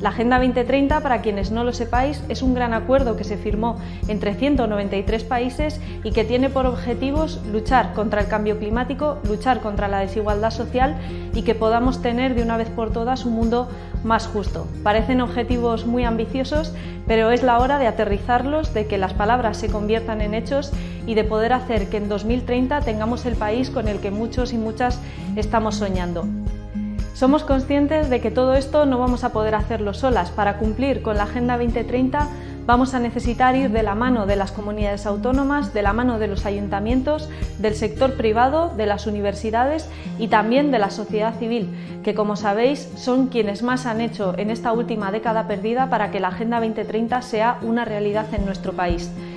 La Agenda 2030, para quienes no lo sepáis, es un gran acuerdo que se firmó entre 193 países y que tiene por objetivos luchar contra el cambio climático, luchar contra la desigualdad social y que podamos tener de una vez por todas un mundo más justo. Parecen objetivos muy ambiciosos, pero es la hora de aterrizarlos, de que las palabras se conviertan en hechos y de poder hacer que en 2030 tengamos el país con el que muchos y muchas estamos soñando. Somos conscientes de que todo esto no vamos a poder hacerlo solas. Para cumplir con la Agenda 2030 vamos a necesitar ir de la mano de las comunidades autónomas, de la mano de los ayuntamientos, del sector privado, de las universidades y también de la sociedad civil, que como sabéis son quienes más han hecho en esta última década perdida para que la Agenda 2030 sea una realidad en nuestro país.